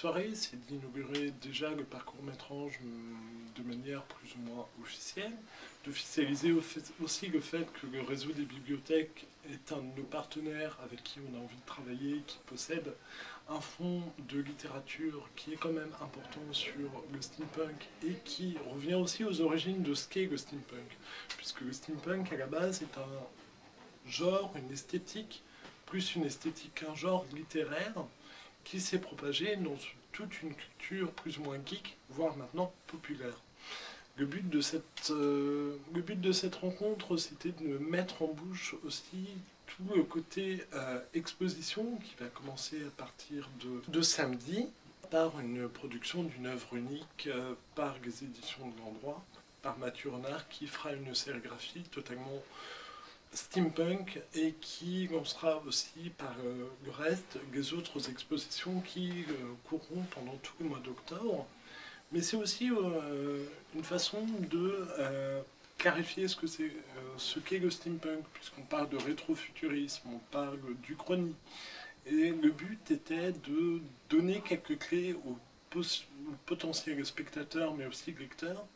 soirée, c'est d'inaugurer déjà le parcours métrange de manière plus ou moins officielle, d'officialiser aussi le fait que le réseau des bibliothèques est un de nos partenaires avec qui on a envie de travailler, qui possède un fonds de littérature qui est quand même important sur le steampunk et qui revient aussi aux origines de ce qu'est le steampunk, puisque le steampunk à la base est un genre, une esthétique, plus une esthétique qu'un genre littéraire, qui s'est propagé dans toute une culture plus ou moins geek, voire maintenant populaire. Le but de cette, euh, le but de cette rencontre, c'était de mettre en bouche aussi tout le côté euh, exposition qui va commencer à partir de, de samedi par une production d'une œuvre unique euh, par les éditions de l'endroit, par Mathieu Renard qui fera une sérigraphie totalement steampunk et qui lancera aussi par euh, le reste les autres expositions qui euh, courront pendant tout le mois d'octobre. Mais c'est aussi euh, une façon de clarifier ce que c'est, ce qu'est le steampunk, puisqu'on parle de rétrofuturisme, on parle du chrony. Et le but était de donner quelques clés aux potentiels spectateurs, mais aussi lecteurs,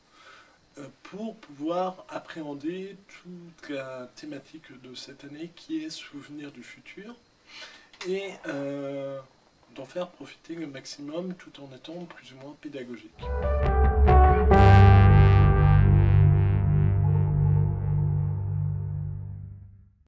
pour pouvoir appréhender toute la thématique de cette année qui est Souvenir du futur et euh, d'en faire profiter le maximum tout en étant plus ou moins pédagogique.